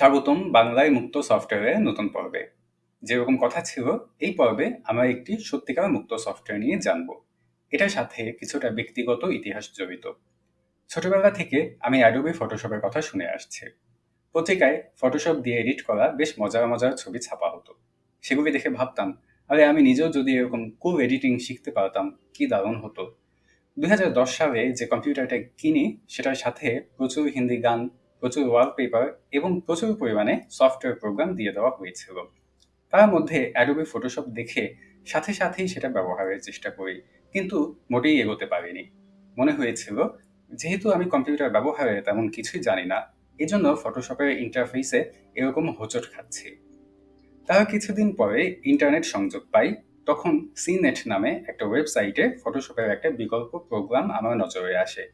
স্বাগতম বাংলায় মুক্ত সফটওয়্যারের নতুন পর্বে। যেরকম কথা ছিল, এই পর্বে আমরা একটি সত্যিকার মুক্ত সফটওয়্যার নিয়ে জানব। এটার সাথে কিছুটা ব্যক্তিগত ইতিহাস জড়িত। ছোটবেলা থেকে আমি অ্যাডোবি ফটোশপের কথা শুনে আসছি। পত্রিকায় ফটোশপ দিয়ে এডিট করা বেশ মজার মজার ছবি ছাপা হতো। সেগুলি দেখে ভাবতাম, আরে আমি নিজেও যদি এরকম কুল এডিটিং শিখতে পারতাম, কি দারুণ হতো। দুই হাজার দশ সালে যে কম্পিউটারটা কিনি, সেটার সাথে প্রচুর হিন্দি গান প্রচুর ওয়ালপেপার এবং প্রচুর পরিমাণে সফটওয়্যার প্রোগ্রাম দিয়ে দেওয়া হয়েছিল। তার মধ্যে অ্যাডোবি ফটোশপ দেখে সাথে সাথেই সেটা ব্যবহারের চেষ্টা করি, কিন্তু মোটেই এগোতে পারিনি। মনে হয়েছিল, যেহেতু আমি কম্পিউটার ব্যবহারে তেমন কিছুই জানি না, এজন্য ফটোশপের ইন্টারফেসে এরকম হোঁচট খাচ্ছি। তার কিছুদিন পরে ইন্টারনেট সংযোগ পাই, তখন সিনেট নামে একটা ওয়েবসাইটে ফটোশপের একটা বিকল্প প্রোগ্রাম আমার নজরে আসে।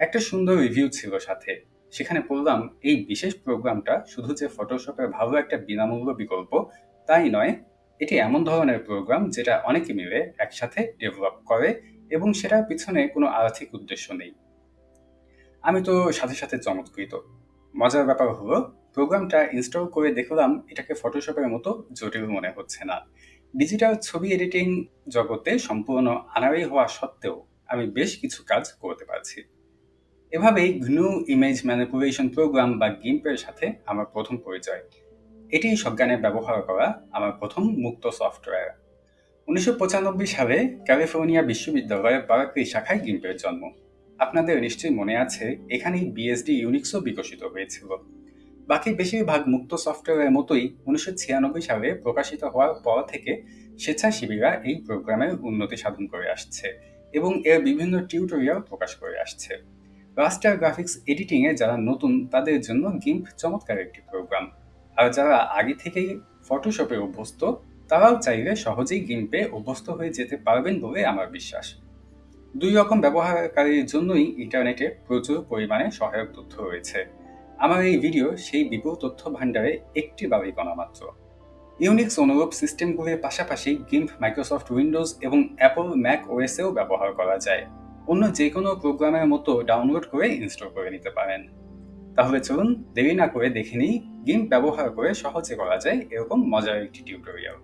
একটা সুন্দর রিভিউ ছিল সাথে সেখানে পড়লাম এই বিশেষ প্রোগ্রামটা শুধু যে ফটোশপের ভালো একটা বিনামূল্য বিকল্প, তাই নয়। এটি এমন ধরনের প্রোগ্রাম যেটা অনেকে মিলে একসাথে ডেভেলপ করে এবং সেটার পিছনে কোনো আর্থিক উদ্দেশ্য নেই। আমি তো সাথে সাথে চমৎকৃত। মজার ব্যাপার হলো, প্রোগ্রামটা ইনস্টল করে দেখলাম এটাকে ফটোশপের মতো জটিল মনে হচ্ছে না। ডিজিটাল ছবি এডিটিং জগতে সম্পূর্ণ আনারি হওয়া সত্ত্বেও আমি বেশ কিছু কাজ করতে পারছি। এভাবেই গ্নু ইমেজ ম্যানিপুলেশন প্রোগ্রাম বা গিম্পের সাথে আমার প্রথম পরিচয়। এটি সজ্ঞানে ব্যবহার করা আমার প্রথম মুক্ত সফটওয়্যার উনিশশো পঁচানব্বই সালে ক্যালিফোর্নিয়া বিশ্ববিদ্যালয়ের বারাকলি শাখায় গিম্পের জন্ম। আপনাদের নিশ্চয়ই মনে আছে, এখানেই বিএসডি ইউনিক্সও বিকশিত হয়েছিল। বাকি বেশিরভাগ মুক্ত সফটওয়্যারের মতোই উনিশশো ছিয়ানব্বই সালে প্রকাশিত হওয়ার পর থেকে স্বেচ্ছাসেবীরা এই প্রোগ্রামের উন্নতি সাধন করে আসছে এবং এর বিভিন্ন টিউটোরিয়াল প্রকাশ করে আসছে। রাস্টার গ্রাফিক্স এডিটিংয়ে যারা নতুন, তাদের জন্য গিম্প চমৎকার একটি প্রোগ্রাম আর যারা আগে থেকেই ফটোশপে অভ্যস্ত, তারাও চাইলে সহজেই গিম্পে অভ্যস্ত হয়ে যেতে পারবেন বলে আমার বিশ্বাস। দুই রকম ব্যবহারকারীর জন্যই ইন্টারনেটে প্রচুর পরিমাণে সহায়ক তথ্য রয়েছে। আমার এই ভিডিও সেই বিপুল তথ্য ভাণ্ডারে একটি বাড়িকণা মাত্র। ইউনিক্স অনুরূপ সিস্টেমগুলির পাশাপাশি গিম্প মাইক্রোসফট উইন্ডোজ এবং অ্যাপল ম্যাক ওএসেও ব্যবহার করা যায়। অন্য যে কোনো প্রোগ্রামের মতো ডাউনলোড করে ইনস্টল করে নিতে পারেন। তাহলে চলুন দেরি না করে দেখে নিই গেম ব্যবহার করে সহজে করা যায় এরকম মজার একটি টিউটোরিয়াল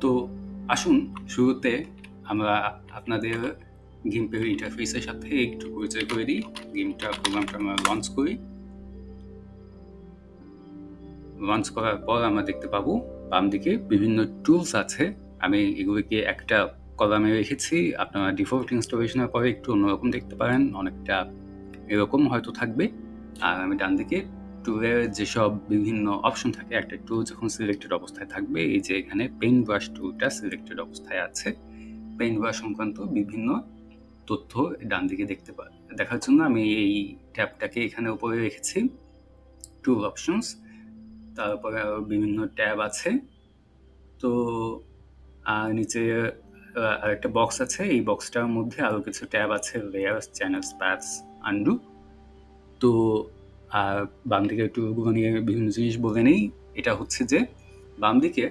তো আসুন শুরুতে আমরা আপনাদের গিম্পের ইন্টারফেসের সাথে একটু পরিচয় করে দিই। গেমটা প্রোগ্রামটা আমরা লঞ্চ করি। লঞ্চ করার পর আমরা দেখতে পাবো বাম দিকে বিভিন্ন টুলস আছে। আমি এগুলিকে একটা কলামে রেখেছি আপনারা ডিফল্ট ইনস্টলেশনের পরে একটু অন্যরকম দেখতে পারেন, অনেকটা এরকম হয়তো থাকবে। আর আমি ডান দিকে টুলের যেসব বিভিন্ন অপশন থাকে, একটা টুল যখন সিলেক্টেড অবস্থায় থাকবে, এই যে এখানে পেইন্ট ব্রাশ টুলটা সিলেক্টেড অবস্থায় আছে। পেইন্ট ব্রাশ সংক্রান্ত বিভিন্ন তথ্য ডান দিকে দেখতে পা, দেখার জন্য আমি এই ট্যাবটাকে এখানে উপরে রেখেছি। টুল অপশনস তারপরে আরও বিভিন্ন ট্যাব আছে। তো নিচে আরেকটা বক্স আছে। এই বক্সটার মধ্যে আরও কিছু ট্যাব আছে লেয়ার্স চ্যানেলস প্যাথস আন্ডু তো আর বাম দিকে একটু নিয়ে বিভিন্ন জিনিস বলে নেই। এটা হচ্ছে যে বাম দিকে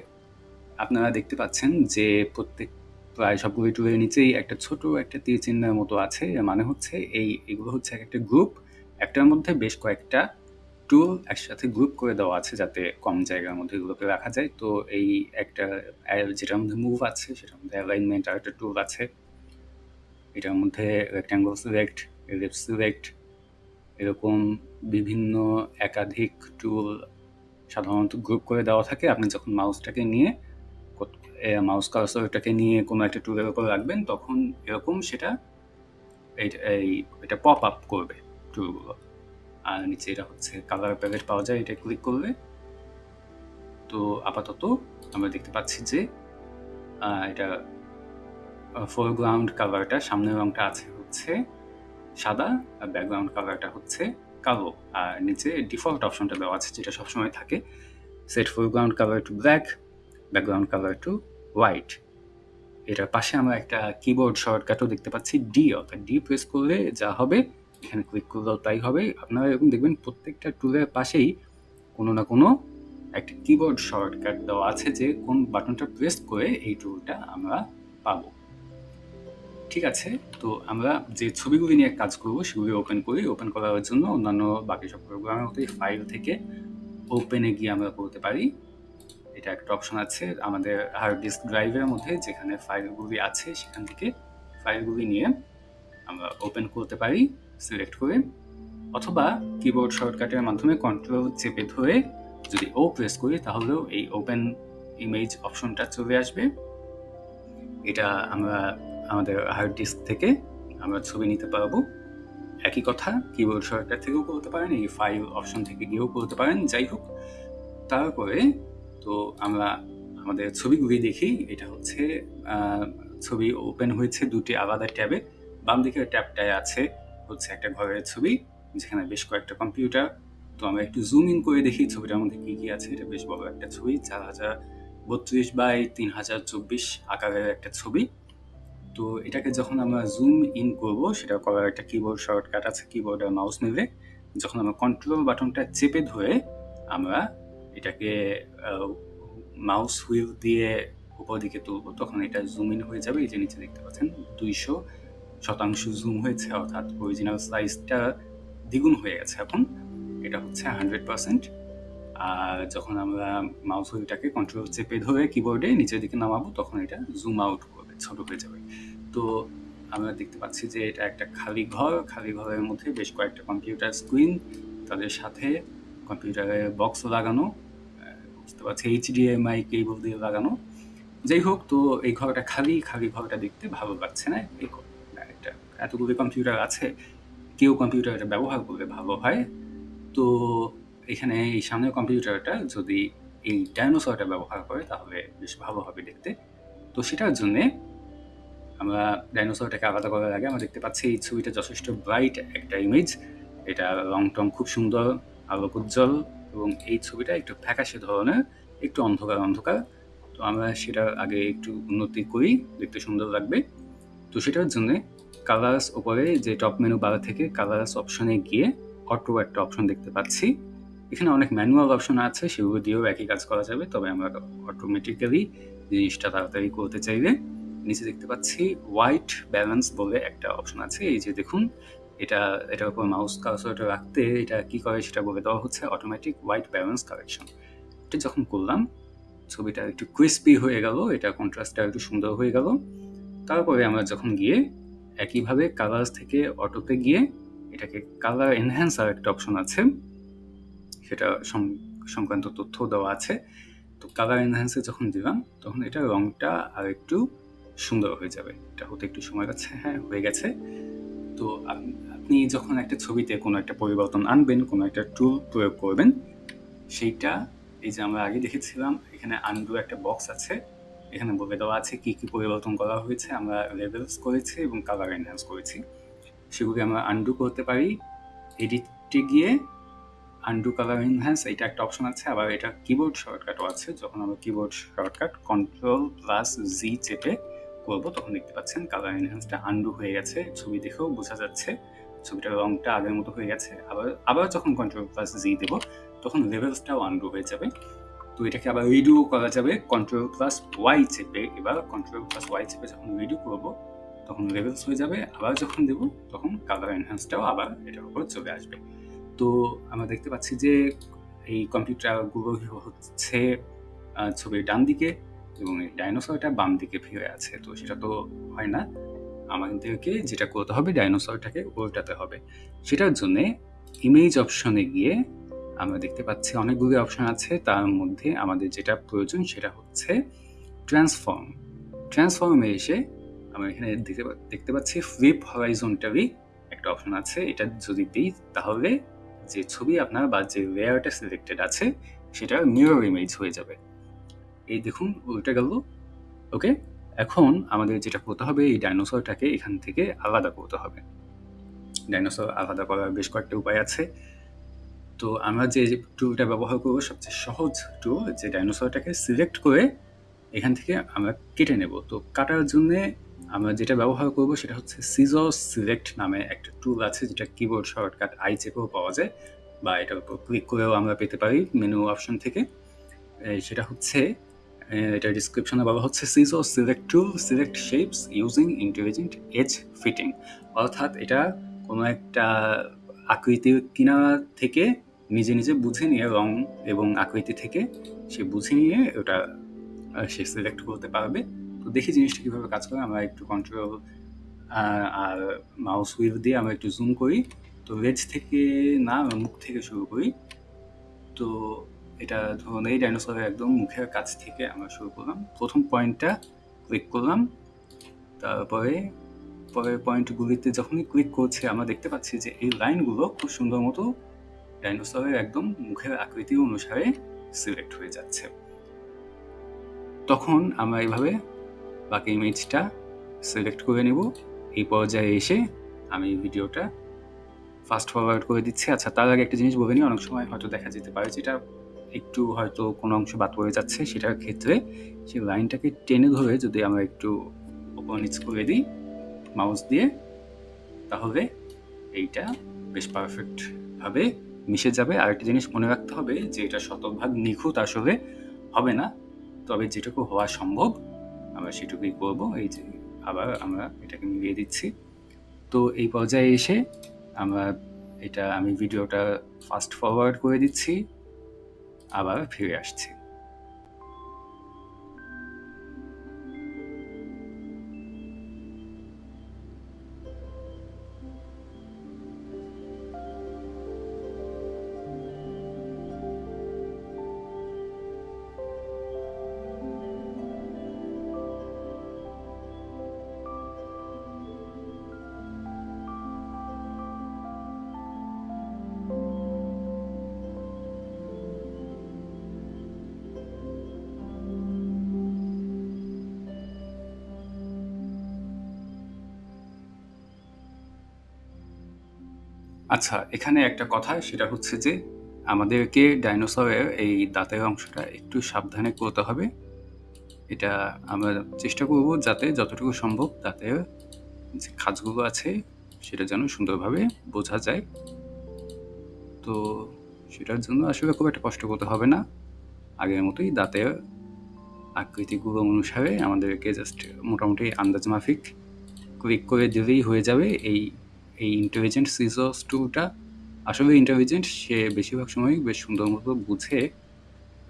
আপনারা দেখতে পাচ্ছেন যে, প্রত্যেক প্রায় সবগুলো টুলের নিচেই একটা ছোট একটা তীর চিহ্নের মতো আছে। মানে হচ্ছে এই, এগুলো হচ্ছে একটা গ্রুপ একটার মধ্যে বেশ কয়েকটা টুল একসাথে গ্রুপ করে দেওয়া আছে যাতে কম জায়গার মধ্যে এগুলোকে রাখা যায়। তো এই একটা যেটার মধ্যে মুভ আছে, সেটার মধ্যে অ্যালাইনমেন্ট আর একটা টুল আছে। এটার মধ্যে রেক্ট্যাঙ্গল সিলেক্ট এলিপস সিলেক্ট এরকম বিভিন্ন একাধিক টুল সাধারণত গ্রুপ করে দেওয়া থাকে। আপনি যখন মাউসটাকে নিয়ে মাউস কার্সরটাকে নিয়ে কোনো একটা টুলের উপর রাখবেন, তখন এরকম সেটা, এই এটা পপ আপ করবে টুলগুলো আর নিচে এটা হচ্ছে কালার প্যালেট পাওয়া যায়, এটা ক্লিক করলে। তো আপাতত আমরা দেখতে পাচ্ছি যে এটা ফোরগ্রাউন্ড কালারটা সামনের রংটা আছে হচ্ছে সাদা আর ব্যাকগ্রাউন্ড কালারটা হচ্ছে কালো। আর নিচে ডিফল্ট অপশনটা দেওয়া আছে যেটা সবসময় থাকে set foreground colour to black background colour to white এটার পাশে আমরা একটা কিবোর্ড শর্টকাটও দেখতে পাচ্ছি ডি অর্থাৎ ডি প্রেস করলে যা হবে এখানে ক্লিক করলেও তাই হবে। আপনারা এরকম দেখবেন প্রত্যেকটা টুলের পাশেই কোনো না কোনো একটা কিবোর্ড শর্টকাট দেওয়া আছে যে কোন বাটনটা প্রেস করে এই টুলটা আমরা পাবো। ঠিক আছে? তো আমরা যে ছবিগুলি নিয়ে কাজ করব, সেগুলি ওপেন করি। ওপেন করার জন্য অন্যান্য বাকি সব প্রোগ্রামের মতোই ফাইল থেকে ওপেনে গিয়ে আমরা করতে পারি। এটা একটা অপশন আছে। আমাদের হার্ড ডিস্ক ড্রাইভের মধ্যে যেখানে ফাইলগুলি আছে, সেখান থেকে ফাইলগুলি নিয়ে আমরা ওপেন করতে পারি। সিলেক্ট করে অথবা কিবোর্ড শর্টকাটের মাধ্যমে কন্ট্রোল চেপে ধরে যদি ও প্রেস করি তাহলেও এই ওপেন ইমেজ অপশনটা চলে আসবে। এটা আমরা আমাদের হার্ড ডিস্ক থেকে আমরা ছবি নিতে পারব। একই কথা কিবোর্ড শর্টকাট থেকেও করতে পারেন, এই ফাইল অপশন থেকে গিয়েও করতে পারেন, যাই হোক। তারপরে তো আমরা আমাদের ছবিগুলি দেখি, এটা হচ্ছে ছবি ওপেন হয়েছে দুটি আলাদা ট্যাবে বাম দিকের ট্যাবটায় আছে হচ্ছে একটা ঘরের ছবি, যেখানে বেশ কয়েকটা কম্পিউটার তো আমরা একটু জুম ইন করে দেখি ছবিটার মধ্যে কি কি আছে। এটা বেশ বড় একটা ছবি, চার হাজার বত্রিশ বাই তিন হাজার চব্বিশ আকারের একটা ছবি। তো এটাকে যখন আমরা জুম ইন করব সেটা করার একটা কিবোর্ড শর্টকাট আছে কিবোর্ডের মাউস নিলে যখন আমরা কন্ট্রোল বাটনটা চেপে ধরে আমরা এটাকে মাউস হুইল দিয়ে উপর দিকে তুলবো, তখন এটা জুম ইন হয়ে যাবে। এই যে নিচে দেখতে পাচ্ছেন, দুইশো শতাংশ জুম হয়েছে, অর্থাৎ অরিজিনাল সাইজটা দ্বিগুণ হয়ে গেছে এখন। এটা হচ্ছে হান্ড্রেড পার্সেন্ট আর যখন আমরা মাউস হুইলটাকে কন্ট্রোল চেপে ধরে কিবোর্ডে নিচের দিকে নামাবো, তখন এটা জুম আউট করবে, ছোট হয়ে যাবে। তো আমরা দেখতে পাচ্ছি যে এটা একটা খালি ঘর। খালি ঘরের মধ্যে বেশ কয়েকটা কম্পিউটার স্ক্রিন তাদের সাথে কম্পিউটারের বক্স লাগানো বুঝতে পারছি এইচডিএমআই কেবল দিয়ে লাগানো। যাই হোক, তো এই ঘরটা খালি খালি ঘরটা দেখতে ভালো লাগছে না এই এতগুলো কম্পিউটার আছে, কেউ কম্পিউটারটা ব্যবহার করলে ভালো হয়। তো এখানে এই সামনের কম্পিউটারটা যদি এই ডাইনোসরটা ব্যবহার করে, তাহলে বেশ ভালো হবে দেখতে। তো সেটার জন্যে আমরা ডাইনোসরটাকে আলাদা করার আগে আমরা দেখতে পাচ্ছি, এই ছবিটা যথেষ্ট ব্রাইট একটা ইমেজ এটা রং টং খুব সুন্দর আলোক উজ্জ্বল এবং এই ছবিটা একটু ফ্যাকাশে ধরনের, একটু অন্ধকার অন্ধকার। তো আমরা সেটা আগে একটু উন্নতি করি, দেখতে সুন্দর লাগবে। তো সেটার জন্য কালার্স ওপরে যে টপ মেনু বার থেকে কালার্স অপশনে গিয়ে অটো একটা অপশন দেখতে পাচ্ছি। এখানে অনেক ম্যানুয়াল অপশন আছে, সেগুলো দিয়েও একই কাজ করা যাবে, তবে আমরা অটোমেটিক্যালি জিনিসটা তাড়াতাড়ি করতে চাইলে নিচে দেখতে পাচ্ছি হোয়াইট ব্যালেন্স বলে একটা অপশন আছে। এই যে দেখুন, এটা, এটার উপর মাউস কার্সরটা রাখতে এটা কি করে সেটা বলে দেওয়া হচ্ছে অটোমেটিক হোয়াইট ব্যালেন্স কারেকশন এটা যখন করলাম, ছবিটা একটু ক্রিস্পি হয়ে গেল, এটা কন্ট্রাস্টটা একটু সুন্দর হয়ে গেল। তারপরে আমরা যখন গিয়ে একইভাবে কালার্স থেকে অটোতে গিয়ে এটাকে কালার এনহ্যান্সার একটা অপশন আছে। সেটা সংক্রান্ত তথ্য দেওয়া আছে। তো কালার এনহ্যান্সে যখন দিলাম, তখন এটা রংটা আর একটু সুন্দর হয়ে যাবে। এটা হতে একটু সময় লাগছে হ্যাঁ হয়ে গেছে। তো আপনি যখন একটা ছবিতে কোনো একটা পরিবর্তন আনবেন, কোনো একটা টুল প্রয়োগ করবেন, সেইটা, এই যে আমরা আগে দেখেছিলাম, এখানে আন্ডু একটা বক্স আছে। এখানে বলে দেওয়া আছে, কি কি পরিবর্তন করা হয়েছে আমরা লেভেলস করেছি এবং কালার এনহ্যান্স করেছি। সেগুলি আমরা আন্ডু করতে পারি এডিটে গিয়ে আন্ডু কালার এনহ্যান্স এটা একটা অপশন আছে, আবার এটা কিবোর্ড শর্টকাটও আছে, যখন আমরা keyboard shortcut control plus G চেপে করব, তখন দেখতে পাচ্ছেন কালার এনহ্যান্সটা আন্ডু হয়ে গেছে, ছবি দেখেও বোঝা যাচ্ছে, ছবিটার রংটা আগের মতো হয়ে গেছে, আবার আবার যখন কন্ট্রোল প্লাস জি দেবো, তখন লেভেলসটাও আন্ডু হয়ে যাবে। তো এটাকে আবার রিডিও করা যাবে কন্ট্রোল প্লাস ওয়াই চেপে। এবার কন্ট্রোল প্লাস ওয়াই চেপে যখন রিডিও করব, তখন লেভেলস হয়ে যাবে। আবার যখন দেব, তখন কালার এনহ্যান্সটাও আবার এটার উপর চলে আসবে। তো আমরা দেখতে পাচ্ছি যে এই কম্পিউটারগুলো হচ্ছে ছবির ডান দিকে এবং এই ডাইনোসরটা বাম দিকে ফিরে আছে। তো সেটা তো হয় না। আমাদেরকে যেটা করতে হবে ডাইনোসরটাকে উল্টাতে হবে। সেটার জন্যে ইমেজ অপশনে গিয়ে আমরা দেখতে পাচ্ছি অনেকগুলি অপশন আছে, তার মধ্যে আমাদের যেটা প্রয়োজন সেটা হচ্ছে ট্রান্সফর্ম ট্রান্সফর্মে এসে আমরা এখানে দেখতে দেখতে পাচ্ছি ফ্লিপ হরাইজন্টালি একটা অপশন আছে, এটা যদি দিই তাহলে যে ছবি আপনার বা যে লেয়ারটা সিলেক্টেড আছে সেটা মিরর ইমেজ হয়ে যাবে। এই দেখুন, উল্টে গেল। ওকে এখন আমাদের যেটা করতে হবে, এই ডাইনোসরটাকে এখান থেকে আলাদা করতে হবে। ডাইনোসর আলাদা করার বেশ কয়েকটা উপায় আছে। তো আমরা যে টুলটা ব্যবহার করব, সবচেয়ে সহজ টুল যে ডাইনোসরটাকে সিলেক্ট করে এখান থেকে আমরা কেটে নেব। তো কাটার জন্যে আমরা যেটা ব্যবহার করব, সেটা হচ্ছে সিজো সিলেক্ট নামে একটা টুল আছে, যেটা কিবোর্ড শর্টকাট আই চেপেও পাওয়া যায়, বা এটার উপর ক্লিক করেও আমরা পেতে পারি মেনু অপশন থেকে। সেটা হচ্ছে এটা ডিসক্রিপশনে বলা হচ্ছে সিজো select tool select shapes using intelligent edge fitting অর্থাৎ এটা কোনো একটা আকৃতি কিনা থেকে নিজে নিজে বুঝে নিয়ে রং এবং আকৃতি থেকে সে বুঝে নিয়ে ওটা সে সিলেক্ট করতে পারবে। তো দেখি জিনিসটা কীভাবে কাজ করে। আমরা একটু কন্ট্রোল আর মাউস হুইল দিয়ে আমরা একটু জুম করি। তো রেজ থেকে না মুখ থেকে শুরু করি। তো এটা ধরুন, এই ডাইনোসরের একদম মুখের কাছ থেকে আমরা শুরু করলাম। প্রথম পয়েন্টটা ক্লিক করলাম। তারপরে পরের পয়েন্টগুলিতে যখনই ক্লিক করছে, আমরা দেখতে পাচ্ছি যে এই লাইনগুলো খুব সুন্দর মতো ডাইনোসরের একদম মুখের আকৃতি অনুসারে সিলেক্ট হয়ে যাচ্ছে। তখন আমরা এইভাবে বাকি ইমেজটা সিলেক্ট করে নেব। এই পর্যায়ে এসে আমি ভিডিওটা ফাস্ট ফরওয়ার্ড করে দিচ্ছি। আচ্ছা তার আগে একটা জিনিস বলে নিই, অনেক সময় হয়তো দেখা যেতে পারে যেটা একটু হয়তো কোনো অংশ বাদ পড়ে যাচ্ছে। সেটার ক্ষেত্রে সেই লাইনটাকে টেনে ধরে যদি আমরা একটু ওপর নিচ করে দিই মাউস দিয়ে, তাহলে এইটা বেশ পারফেক্টভাবে মিশে যাবে। আর একটা জিনিস মনে রাখতে হবে যে, এটা শতভাগ নিখুঁত আসলে হবে না। তবে যেটুকু হওয়া সম্ভব, আমরা সেটুকুই করব। এই যে, আবার আমরা এটাকে মিলিয়ে দিচ্ছি। তো এই পর্যায়ে এসে আমরা এটা, আমি ভিডিওটা ফাস্ট ফরওয়ার্ড করে দিচ্ছি। আবার ফিরে আসছি। আচ্ছা এখানে একটা কথা, সেটা হচ্ছে যে আমাদেরকে ডাইনোসরের এই দাঁতের অংশটা একটু সাবধানে করতে হবে। এটা আমরা চেষ্টা করব যাতে যতটুকু সম্ভব দাঁতের যে খাঁজগুলো আছে, সেটা যেন সুন্দরভাবে বোঝা যায়। তো সেটার জন্য আসলে খুব একটা কষ্ট করতে হবে না। আগের মতোই দাঁতের আকৃতিগুলো অনুসারে আমাদেরকে জাস্ট মোটামুটি আন্দাজ মাফিক ক্লিক করে দিলেই হয়ে যাবে এই এই ইন্টেলিজেন্ট সিজস টুলটা আসলে ইন্টেলিজেন্ট সে বেশিরভাগ সময় বেশ সুন্দর মতো বুঝে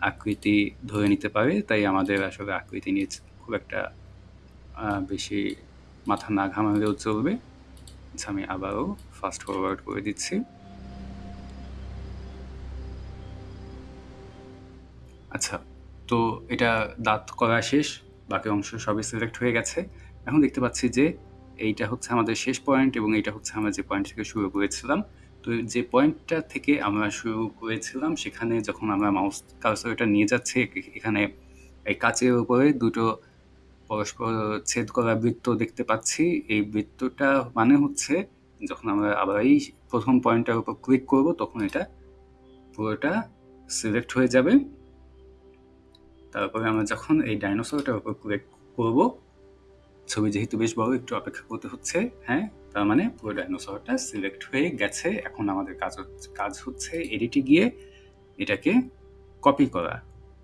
আকৃতি ধরে নিতে পারে, তাই আমাদের আসলে আকৃতি নিয়ে খুব একটা বেশি মাথা না ঘামালেও চলবে। আচ্ছা আমি আবারও ফাস্ট ফরওয়ার্ড করে দিচ্ছি। আচ্ছা তো এটা দাঁত করা শেষ, বাকি অংশ সবই সিলেক্ট হয়ে গেছে। এখন দেখতে পাচ্ছি যে এইটা হচ্ছে আমাদের শেষ পয়েন্ট এবং এইটা হচ্ছে আমরা যে পয়েন্ট থেকে শুরু করেছিলাম। তো যে পয়েন্টটা থেকে আমরা শুরু করেছিলাম, সেখানে যখন আমরা মাউস কালসারটা নিয়ে যাচ্ছি এখানে এই কাচের উপরে দুটো পরস্পর ছেদ করা বৃত্ত দেখতে পাচ্ছি। এই বৃত্তটা মানে হচ্ছে যখন আমরা আবার এই প্রথম পয়েন্টটার উপর ক্লিক করব, তখন এটা পুরোটা সিলেক্ট হয়ে যাবে। তারপরে আমরা যখন এই ডাইনোসরটার উপর ক্লিক করব ছবি যেহেতু বেশ বড়, একটু অপেক্ষা করতে হচ্ছে। হ্যাঁ তার মানে পুরো ডাইনোসরটা সিলেক্ট হয়ে গেছে। এখন আমাদের কাজ কাজ হচ্ছে এডিটে গিয়ে এটাকে কপি করা।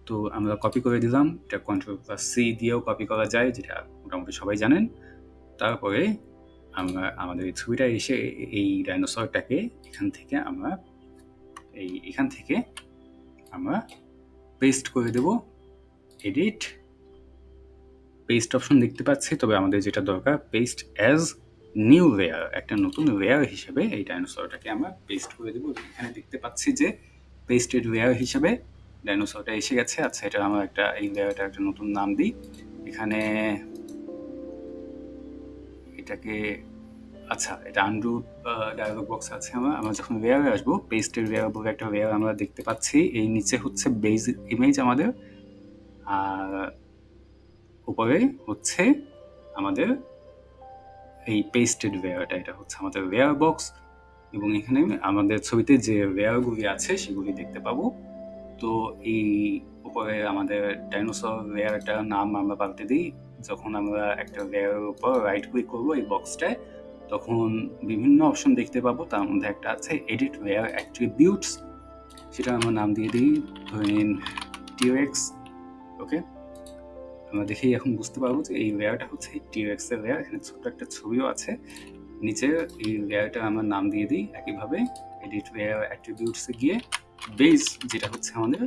তো আমরা কপি করে দিলাম। এটা কন্ট্রোল প্লাস সি দিয়েও কপি করা যায়, যেটা মোটামুটি সবাই জানেন। তারপরে আমরা, আমাদের এই ছবিটা এসে এই ডাইনোসরটাকে এখান থেকে আমরা, এই এখান থেকে আমরা পেস্ট করে দেব। এডিট পেস্ট অপশন দেখতে পাচ্ছি, তবে আমাদের যেটা দরকার পেস্ট অ্যাজ নিউ লেয়ার একটা নতুন লেয়ার হিসেবে এই ডাইনোসরটাকে আমরা পেস্ট করে দেবো। এখানে দেখতে পাচ্ছি যে পেস্টেড লেয়ার হিসেবে ডাইনোসরটা এসে গেছে। আচ্ছা এটা আমরা একটা, এই লেয়ারটা একটা নতুন নাম দিই। এখানে এটাকে আচ্ছা এটা আন্ডু ডায়ালগ বক্স আছে আমার। আমরা যখন লেয়ারে আসব পেস্টেড লেয়ার বলে একটা লেয়ার আমরা দেখতে পাচ্ছি। এই নিচে হচ্ছে বেজ ইমেজ আমাদের। আর উপরে হচ্ছে আমাদের এই পেস্টেড লেয়ারটা এটা হচ্ছে আমাদের লেয়ার বক্স এবং এখানে আমাদের ছবিতে যে লেয়ারগুলি আছে সেগুলি দেখতে পাবো। তো এই উপরে আমাদের ডাইনোসর লেয়ারটার নাম আমরা পাল্টে দিই। যখন আমরা একটা লেয়ারের উপর রাইট ক্লিক করব এই বক্সটায় তখন বিভিন্ন অপশন দেখতে পাবো। তার মধ্যে একটা আছে এডিট লেয়ার অ্যাট্রিবিউটস সেটা আমরা নাম দিয়ে দিই। ধরে নিন টিওএক্স ওকে আমরা দেখেই এখন বুঝতে পারব যে এই লেয়ারটা হচ্ছে টিরেক্স এর লেয়ার এখানে ছোট্ট একটা ছবিও আছে। নিচে এই লেয়ারটা আমরা নাম দিয়ে দিই একইভাবে এডিট লেয়ার অ্যাট্রিবিউটসে গিয়ে বেস যেটা হচ্ছে আমাদের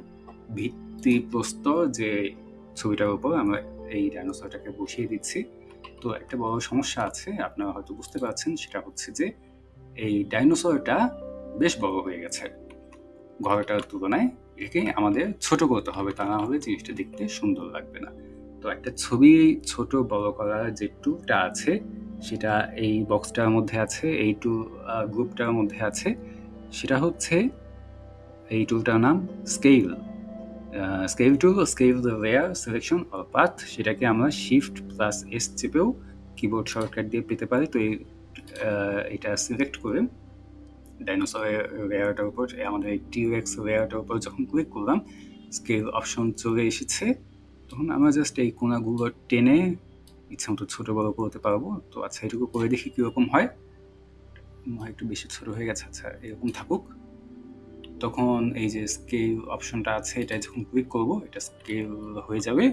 ভিত্তিপ্রস্তর যে ছবিটার উপর আমরা এই ডাইনোসরটাকে বসিয়ে দিচ্ছি। তো একটা বড় সমস্যা আছে, আপনারা হয়তো বুঝতে পারছেন, সেটা হচ্ছে যে এই ডাইনোসরটা বেশ বড় হয়ে গেছে। ঘরটার তুলনায় একে আমাদের ছোট করতে হবে, তা না হলে জিনিসটা দেখতে সুন্দর লাগবে না। তো একটা ছবি ছোট বড় করার যে টুলটা আছে, সেটা এই বক্সটার মধ্যে আছে, এই টু গ্রুপটার মধ্যে আছে। সেটা হচ্ছে এই টুলটার নাম scale. Scale tool, scale the layer, selection or path, সেটাকে আমরা শিফট প্লাস এস চেপেও কিবোর্ড শর্টকাট দিয়ে পেতে পারি। তো এটা সিলেক্ট করে ডাইনোসরের লেয়ারটার উপর, আমাদের টিউএক্স লেয়ারটার উপর যখন ক্লিক করলাম, স্কেল অপশন চলে এসেছে। তখন আমরা জাস্ট এই কোনাগুলো টেনে ইচ্ছা মতো ছোটো বড়ো করতে পারব। তো আচ্ছা এটুকু করে দেখি কীরকম হয়। একটু বেশি ছোট হয়ে গেছে আচ্ছা এরকম থাকুক। তখন এই যে স্কেল অপশনটা আছে, এটা যখন ক্লিক করব, এটা স্কেল হয়ে যাবে।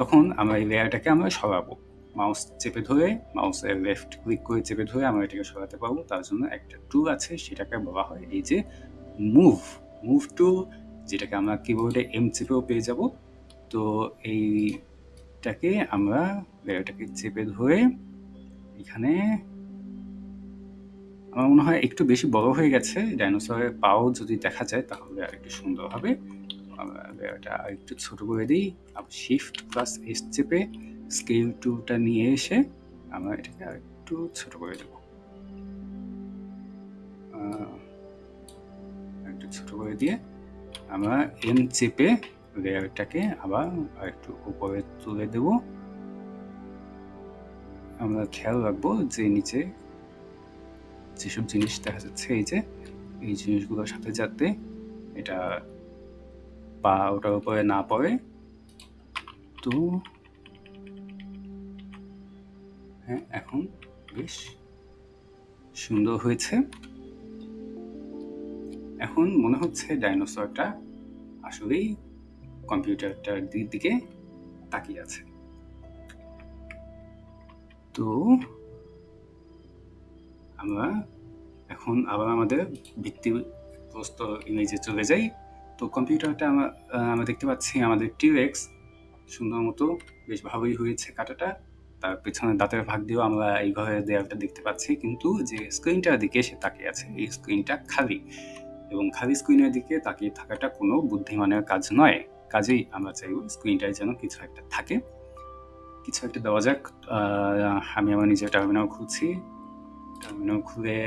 তখন আমরা এই লেয়ারটাকে আমরা সরাবো। মাউস চেপে ধরে মাউসের লেফট ক্লিক করে চেপে ধরে আমরা এটাকে সরাতে পারব। তার জন্য একটা টুল আছে, সেটাকে বলা হয় এই যে মুভ মুভ টুল যেটাকে আমরা কিবোর্ডে এম চেপেও পেয়ে যাব। তো এইটাকে আমরা লেয়ারটাকে চেপে ধরে এখানে আমার মনে হয় একটু বেশি বড় হয়ে গেছে। ডাইনোসরের পাও যদি দেখা যায় তাহলে আর একটু সুন্দর হবে। এটা আর একটু ছোট করে দিই। আবার শিফট প্লাস এস চেপে স্কেল টুটা নিয়ে এসে আমরা এটাকে আর একটু ছোট করে দেব। একটু ছোট করে দিয়ে আমরা এম চেপে লেয়ারটাকে আবার একটু উপরে তুলে দেব। আমরা খেয়াল রাখব যে নিচে যেসব জিনিস দেখা যাচ্ছে, এই যে, এই জিনিসগুলোর সাথে যাতে এটা পা ওটার উপরে না পড়ে, তো হ্যাঁ এখন বেশ সুন্দর হয়েছে। এখন মনে হচ্ছে ডাইনোসরটা আসলেই কম্পিউটারটার দিকে তাকিয়ে আছে। তো আমরা এখন আবার আমাদের ভিত্তিগ্রস্ত ইমেজে চলে যাই। তো কম্পিউটারটা আমরা আমরা দেখতে পাচ্ছি আমাদের টিরেক্স সুন্দর মতো বেশ ভালোই হয়েছে কাটাটা। তার পেছনে দাঁতের ভাগ দিয়েও আমরা এই ঘরের দেয়ালটা দেখতে পাচ্ছি। কিন্তু যে স্ক্রিনটার দিকে সে তাকিয়ে আছে, এই স্ক্রিনটা খালি। এবং খালি স্ক্রিনের দিকে তাকিয়ে থাকাটা কোনো বুদ্ধিমানের কাজ নয়। কাজেই আমরা চাইব স্ক্রিনটায় যেন কিছু একটা থাকে। কিছু একটা দেওয়া যাক। আমি আমার নিজের টার্মিনাল খুলছি। টার্মিনাল খুলে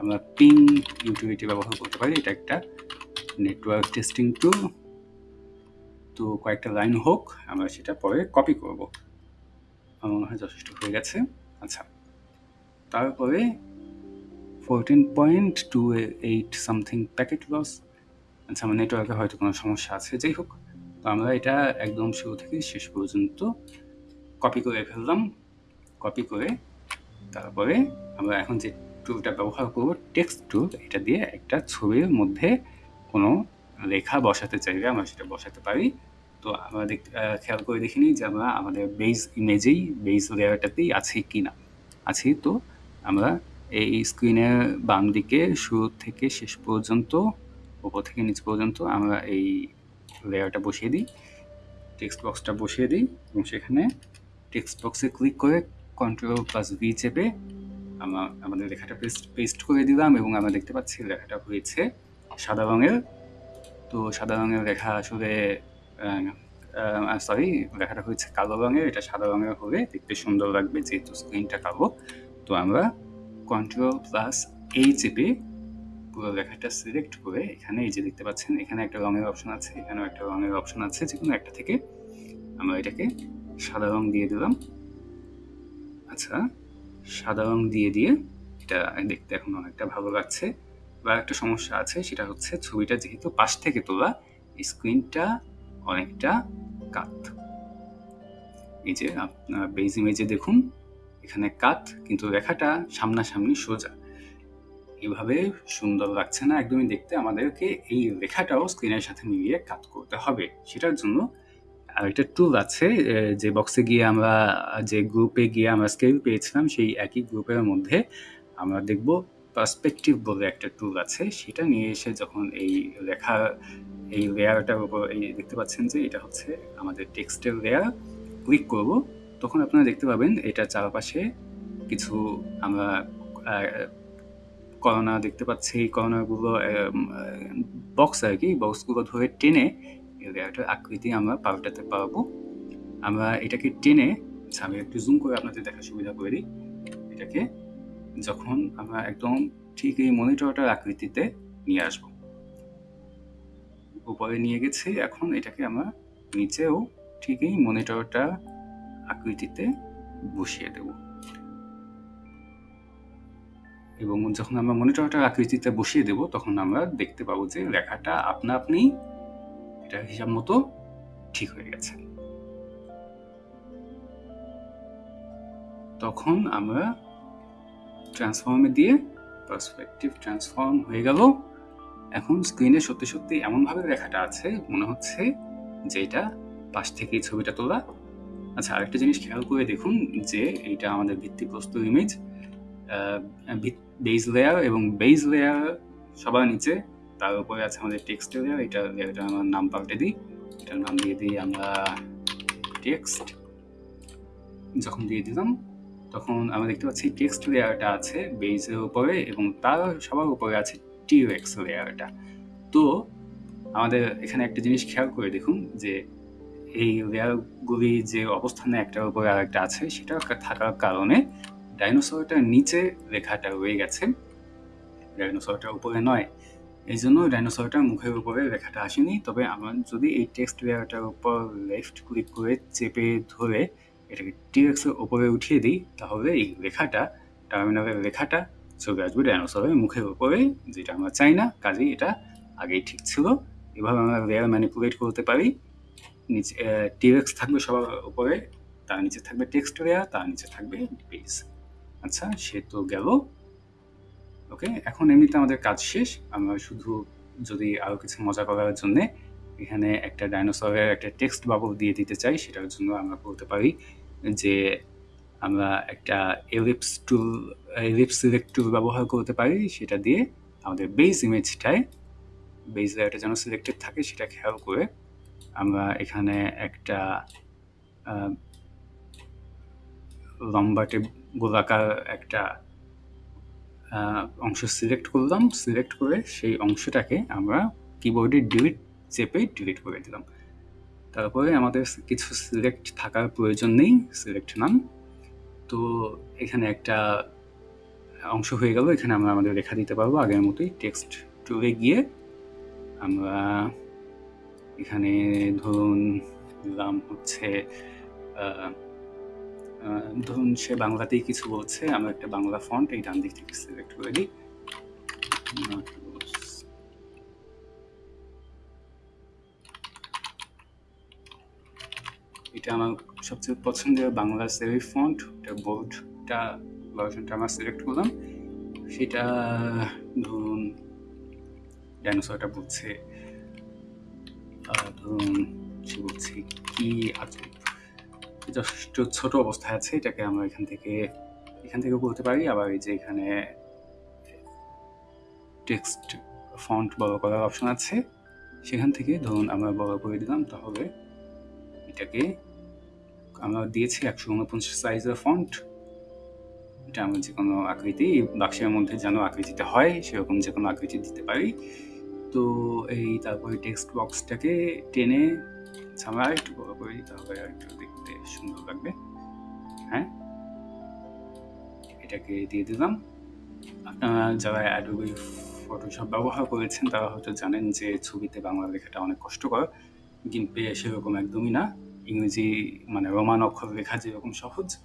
আমরা পিং ইউটিলিটি ব্যবহার করতে পারি। এটা একটা নেটওয়ার্ক টেস্টিং টুল তো কয়েকটা লাইন হোক, আমরা সেটা পরে কপি করব। আমার মনে হয় যথেষ্ট হয়ে গেছে। আচ্ছা তারপরে fourteen point two eight something packet loss আচ্ছা আমার নেটওয়ার্কে হয়তো কোনো সমস্যা আছে, যাই হোক। তো আমরা এটা একদম শুরু থেকে শেষ পর্যন্ত কপি করে ফেললাম। কপি করে তারপরে আমরা এখন যে টুলটা ব্যবহার করব টেক্সট টুল এটা দিয়ে একটা ছবির মধ্যে কোনো লেখা বসাতে চাইলে আমরা সেটা বসাতে পারি। তো আমরা দেখতে খেয়াল করে দেখিনি যে আমরা আমাদের বেস ইমেজেই বেজ লেয়ারটাতেই আছে কি না আছি তো আমরা এই স্ক্রিনের বাম দিকে শুরু থেকে শেষ পর্যন্ত ওপর থেকে নিচ পর্যন্ত আমরা এই লেয়ারটা বসিয়ে দিই টেক্সট বক্সটা বসিয়ে দিই এবং সেখানে টেক্সট বক্সে ক্লিক করে কন্ট্রোল প্লাস ভি চেপে আমরা আমাদের লেখাটা পেস্ট পেস্ট করে দিলাম এবং আমরা দেখতে পাচ্ছি লেখাটা হয়েছে সাদা রঙের। তো সাদা রঙের লেখা আসলে সরি লেখাটা হয়েছে কালো রঙের, এটা সাদা রঙের হলে দেখতে সুন্দর লাগবে যেহেতু স্ক্রিনটা কালো। তো আমরা কন্ট্রোল প্লাস এই চেপে পুরো লেখাটা সিলেক্ট করে এখানে এই যে দেখতে পাচ্ছেন, এখানে একটা রঙের অপশন আছে, এখানেও একটা রঙের অপশন আছে যে কোনো একটা থেকে আমরা এটাকে সাদা রং দিয়ে দিলাম। আচ্ছা সাদা রং দিয়ে দিয়ে এটা দেখতে এখন অনেকটা ভালো লাগছে। বা একটা সমস্যা আছে, সেটা হচ্ছে ছবিটা যেহেতু পাশ থেকে তোলা স্ক্রিনটা অনেকটা কাত। এই যে আপনার বেজ ইমেজে দেখুন, এখানে কাত, কিন্তু লেখাটা সামনাসামনি সোজা। এভাবে সুন্দর লাগছে না, একদমই দেখতে। আমাদেরকে এই লেখাটাও স্ক্রিনের সাথে মিলিয়ে কাত করতে হবে। সেটার জন্য আরেকটা টুল আছে যে বক্সে গিয়ে আমরা, যে গ্রুপে গিয়ে আমরা স্কেল পেয়েছিলাম, সেই একই গ্রুপের মধ্যে আমরা দেখব পার্সপেক্টিভ বলে একটা টুল আছে। সেটা নিয়ে এসে যখন এই লেখা এই লেয়ারটার উপর, এই দেখতে পাচ্ছেন যে এটা হচ্ছে আমাদের টেক্সটের লেয়ার ক্লিক করব, তখন আপনারা দেখতে পাবেন, এটা চারপাশে কিছু আমরা করোনা দেখতে পাচ্ছি, এই করোনাগুলো বক্স আর কি বক্সগুলো ধরে টেনে লেয়ারটার আকৃতি আমরা পাল্টাতে পারব। আমরা এটাকে টেনে আচ্ছা আমি একটু জুম করে আপনাদের দেখার সুবিধা করে দিই। এটাকে যখন আমরা একদম ঠিক এই মনিটরটার আকৃতিতে নিয়ে আসব। উপরে নিয়ে গেছি, এখন এটাকে আমরা নিচেও ঠিক এই মনিটরটা আকৃতিতে বসিয়ে দেব। এবং যখন আমরা মনিটরটার আকৃতিতে বসিয়ে দেব, তখন আমরা দেখতে পাবো যে লেখাটা আপনা আপনি এটা হিসাব মতো ঠিক হয়ে গেছে। তখন আমরা ট্রান্সফর্মে দিয়ে পার্সপেক্টিভ ট্রান্সফর্ম হয়ে গেল। এখন স্ক্রিনে সত্যি সত্যি এমনভাবে লেখাটা আছে, মনে হচ্ছে যে এটা পাশ থেকেই ছবিটা তোলা। আচ্ছা আরেকটা জিনিস খেয়াল করে দেখুন যে এইটা আমাদের ভিত্তিপ্রস্তর ইমেজ বেজ লেয়ার এবং বেজ লেয়ার সবার নিচে, তার উপরে আছে আমাদের টেক্সট লেয়ার এটা লেয়ারটা আমার নাম পাল্টে দিই। এটার নাম দিয়ে দিই আমরা টেক্সট যখন দিয়ে দিলাম, তখন আমরা দেখতে পাচ্ছি টেক্সট লেয়ারটা আছে বেজের উপরে এবং তার সবার উপরে আছে টিউএক্স লেয়ারটা তো আমাদের এখানে একটা জিনিস খেয়াল করে দেখুন যে এই লেয়ারগুলি যে অবস্থানে একটার উপরে আর একটা আছে, সেটা থাকার কারণে ডাইনোসরটার নিচে রেখাটা রয়ে গেছে। ডাইনোসরটার উপরে নয়। এই জন্য ডাইনোসরটার মুখের উপরে রেখাটা আসেনি। তবে আমার যদি এই টেক্সট লেয়ারটার উপর লেফট ক্লিক করে চেপে ধরে এটাকে টিএক্সের উপরে উঠিয়ে দিই, তাহলে এই লেখাটা টার্মিনালের লেখাটা চলে আসবে ডাইনোসরের মুখের উপরে, যেটা আমরা চাই না। কাজেই এটা আগেই ঠিক ছিল। এভাবে আমরা লেয়ার ম্যানিপুলেট করতে পারি। নিচে টিএক্স থাকবে সবার উপরে, তার নিচে থাকবে টেক্সট লেয়ার, তার নিচে থাকবে পেজ আচ্ছা সে তো গেল। ওকে এখন এমনিতে আমাদের কাজ শেষ। আমরা শুধু যদি আরও কিছু মজা করার জন্যে এখানে একটা ডাইনোসরের একটা টেক্সট বাবল দিয়ে দিতে চাই, সেটার জন্য আমরা বলতে পারি যে আমরা একটা ellipse tool, ellipse select tool ব্যবহার করতে পারি, সেটা দিয়ে আমাদের বেস ইমেজটায়, বেস লেয়ারটা যেন সিলেক্টেড থাকে, সেটা খেয়াল করে আমরা এখানে একটা লম্বাটে গোলাকার একটা অংশ সিলেক্ট করলাম। সিলেক্ট করে সেই অংশটাকে আমরা কিবোর্ডে ডিলিট চেপে ডিলিট করে দিলাম। তারপরে আমাদের কিছু সিলেক্ট থাকার প্রয়োজন নেই সিলেক্ট নাম তো এখানে একটা অংশ হয়ে গেল, এখানে আমরা আমাদের লেখা দিতে পারব আগের মতোই। টেক্সট টুলে গিয়ে আমরা এখানে ধরুন দিলাম হচ্ছে ধরুন সে বাংলাতেই কিছু বলছে, আমরা একটা বাংলা ফন্ট এই ডান দিক থেকে সিলেক্ট করে দিই। এটা আমার সবচেয়ে পছন্দের বাংলা সেভি ফন্ট এটা বোর্ডটা ভার্সনটা আমরা সিলেক্ট করলাম। সেটা, ধরুন ডাইনোসরটা বলছে ধরুন, সে বলছে কি আছে? যথেষ্ট ছোট অবস্থায় আছে, এটাকে আমরা এখান থেকে এখান থেকে বলতে পারি। আবার এই যে এখানে টেক্সট ফন্ট বড় করার অপশন আছে। সেখান থেকে ধরুন আমরা বড় করে দিলাম, তাহলে এটাকে আমরা দিয়েছি একশো উনপঞ্চাশ সাইজের ফন্ট এটা আমরা যে কোনো আকৃতি বাক্সের মধ্যে যেন আকৃতিতে হয়, সেরকম যে কোনো আকৃতি দিতে পারি। তো এই তারপরে টেক্সট বক্সটাকে টেনে আমরা আরেকটু বড় করে করি তাহলে আরেকটু দেখতে সুন্দর লাগবে। হ্যাঁ? এটাকে দিয়ে দিলাম। আপনারা যারা অ্যাডোবি ফটোশপ ব্যবহার করেছেন, তারা হয়তো জানেন যে ছবিতে বাংলা লেখাটা অনেক কষ্টকর। গিম্পে সেরকম একদমই না। ইংরেজি মানে রোমান অক্ষর লেখা যেরকম সহজ,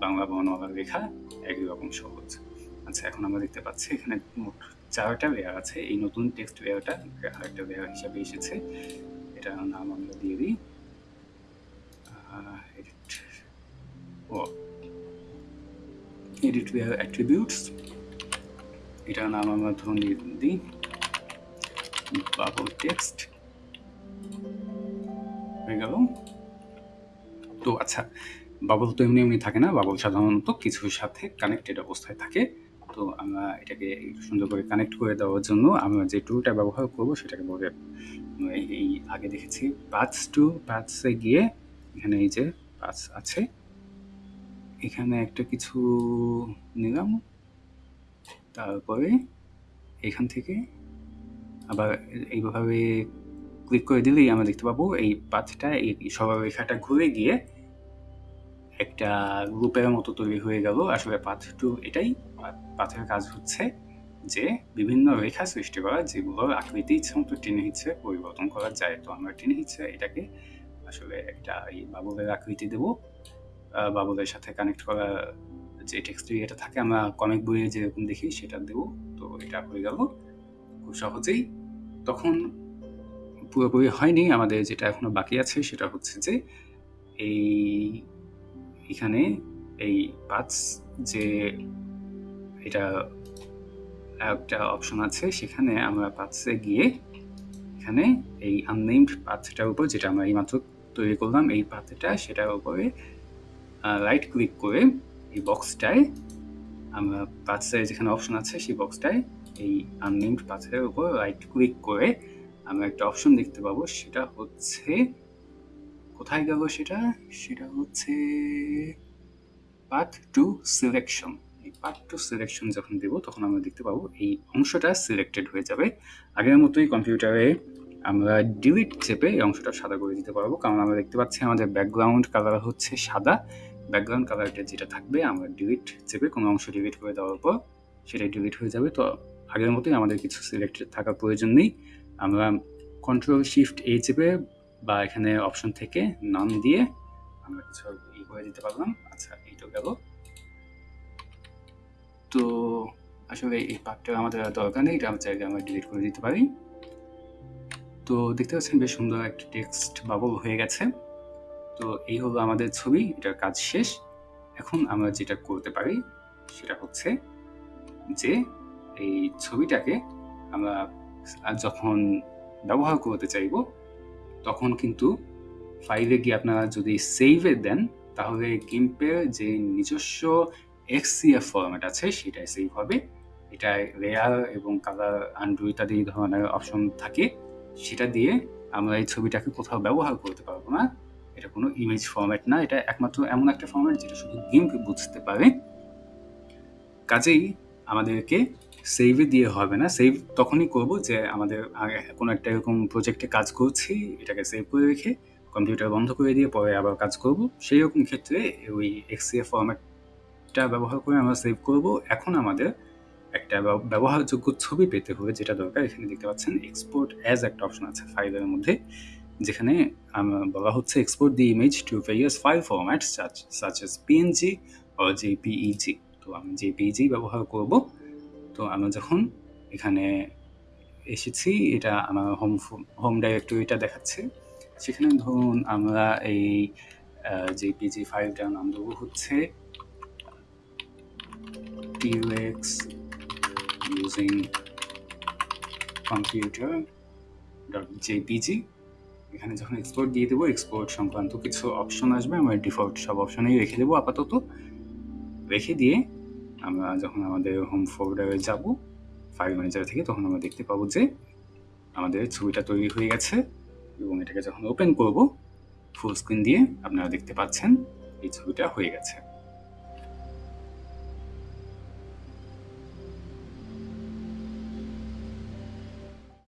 বাংলা বর্ণমালা লেখা একই রকম সহজ। আচ্ছা এখন আমরা দেখতে পাচ্ছি এখানে মোট চারটা লেয়ার আছে। এই নতুন টেক্সট লেয়ারটা আরেকটা লেয়ার হিসাবে এসেছে। এটার নাম আমরা দিয়ে দিই। এডিট ও। এডিট লেয়ার অ্যাট্রিবিউটস এটার নাম আমরা ধরুন দিই। বাবল টেক্সট হয়ে গেল। তো আচ্ছা বাবল তো এমনি এমনি থাকে না। বাবল সাধারণত কিছুর সাথে কানেক্টেড অবস্থায় থাকে। তো আমরা এটাকে সুন্দর করে কানেক্ট করে দেওয়ার জন্য আমরা যে টুলটা ব্যবহার করব সেটাকে বলে, এই আগে দেখেছি পাথস টু পাথসে গিয়ে এখানে এই যে পাথস আছে, এখানে একটা কিছু নিলাম, তারপরে এখান থেকে আবার এইভাবে ক্লিক করে দিলেই আমরা দেখতে পাবো এই পাথটা এই সরলরেখাটা ঘুরে গিয়ে একটা গ্রুপের মতো তৈরি হয়ে গেল আসলে পাথ টু এটাই। পাথের কাজ হচ্ছে যে বিভিন্ন রেখা সৃষ্টি করা যেগুলোর আকৃতি ইচ্ছে মতো টেনে হিচ্ছে পরিবর্তন করা যায়, তো আমরা টেনে হিচ্ছে এটাকে আসলে একটা এই বাবুলের আকৃতি দেব। বাবুলের সাথে কানেক্ট করা যে টেক্সট এটা থাকে, আমরা কমিক বইয়ে যেরকম দেখি সেটা দেব। তো এটা হয়ে গেল খুব সহজেই। তখন পুরোপুরি হয়নি, আমাদের যেটা এখনও বাকি আছে সেটা হচ্ছে যে এই এখানে এই পাঁচ যে এটা একটা অপশন আছে, সেখানে আমরা পাথসে গিয়ে এখানে এই আননেমড পাথটার উপর যেটা আমরা এইমাত্র তৈরি করলাম, এই পাথটা সেটার উপরে রাইট ক্লিক করে এই বক্সটায় আমরা পাথসের যেখানে অপশন আছে, সেই বক্সটায় এই আননেমড পাথের উপর রাইট ক্লিক করে আমরা একটা অপশন দেখতে পাবো, সেটা হচ্ছে কোথায় গেল সেটা? সেটা হচ্ছে পার্ট টু সিলেকশন এই পার্ট টু সিলেকশন যখন দেব, তখন আমরা দেখতে পাবো এই অংশটা সিলেক্টেড হয়ে যাবে। আগের মতোই কম্পিউটারে আমরা ডিলিট চেপে এই অংশটা সাদা করে দিতে পারব। কারণ আমরা দেখতে পাচ্ছি আমাদের ব্যাকগ্রাউন্ড কালার হচ্ছে সাদা। ব্যাকগ্রাউন্ড কালারটা যেটা থাকবে, আমরা ডিলিট চেপে কোনো অংশ ডিলিট করে দেওয়ার পর সেটাই ডিলিট হয়ে যাবে। তো আগের মতোই আমাদের কিছু সিলেক্টেড থাকার প্রয়োজন নেই। আমরা কন্ট্রোল শিফট এই চেপে বা এখানে অপশন থেকে নাম দিয়ে আমরা কিছু ই করে দিতে পারলাম। আচ্ছা এইটা গেল। তো আসলে এই পার্টটা আমাদের দরকার নেই, এটা আমরা আমরা ডিলিট করে দিতে পারি। তো দেখতে পাচ্ছেন বেশ সুন্দর একটা টেক্সট বাবল হয়ে গেছে। তো এই হলো আমাদের ছবি, এটার কাজ শেষ। এখন আমরা যেটা করতে পারি, সেটা হচ্ছে যে এই ছবিটাকে আমরা যখন ব্যবহার করতে চাইব তখন কিন্তু ফাইলে গিয়ে আপনারা যদি সেভে দেন, তাহলে গিম্পের যে নিজস্ব এক্সিএফ ফরম্যাট আছে, সেটাই সেভ হবে। এটা রেয়ার এবং কালার আন্ডু ইত্যাদি ধরনের অপশন থাকে। সেটা দিয়ে আমরা এই ছবিটাকে কোথাও ব্যবহার করতে পারব না। এটা কোনো ইমেজ ফরম্যাট না, এটা একমাত্র এমন একটা ফরম্যাট যেটা শুধু গিম্প বুঝতে পারে। কাজেই আমাদেরকে সেভে দিয়ে হবে না। সেভ তখনই করব যে আমাদের কোনো একটা এরকম প্রজেক্টে কাজ করছি, এটাকে সেভ করে রেখে কম্পিউটার বন্ধ করে দিয়ে পরে আবার কাজ করব। সেই রকম ক্ষেত্রে ওই এক্সিএফ ফরম্যাটটা ব্যবহার করে আমরা সেভ করব। এখন আমাদের একটা ব্যবহারযোগ্য ছবি পেতে হবে যেটা দরকার। এখানে দেখতে পাচ্ছেন এক্সপোর্ট অ্যাজ একটা অপশন আছে ফাইলের মধ্যে, যেখানে বলা হচ্ছে export the image to various file format such such as PNG O JPEG তো আমি জেপিইজি ব্যবহার করব। তো আমরা যখন এখানে এসেছি, এটা আমার হোম হোম ডাইরেক্টরিটা দেখাচ্ছে। সেখানে ধরুন আমরা এই জেপিজি ফাইলটার নাম দেবো হচ্ছে কম্পিউটার ডট জেপিজি এখানে যখন এক্সপোর্ট দিয়ে দেবো এক্সপোর্ট সংক্রান্ত কিছু অপশন আসবে, আমরা ডিফল্ট সব অপশনেই রেখে দেবো আপাতত। রেখে দিয়ে আমরা যখন আমাদের হোম ফোল্ডারে যাব ফাইল ম্যানেজার থেকে তখন আমরা দেখতে পাবো যে আমাদের ছবিটা তৈরি হয়ে গেছে এবং এটাকে যখন ওপেন করব ফুল স্ক্রিন দিয়ে আপনারা দেখতে পাচ্ছেন এই ছবিটা হয়ে গেছে।